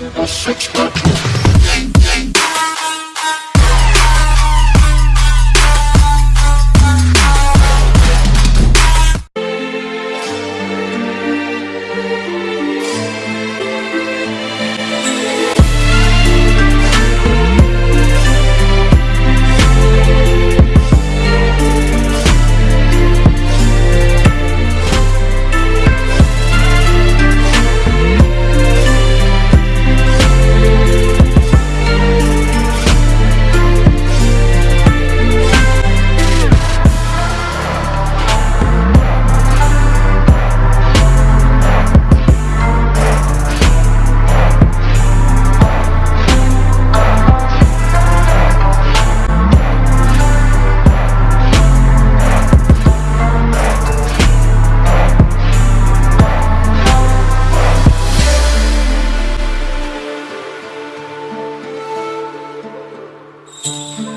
A six pack. Thank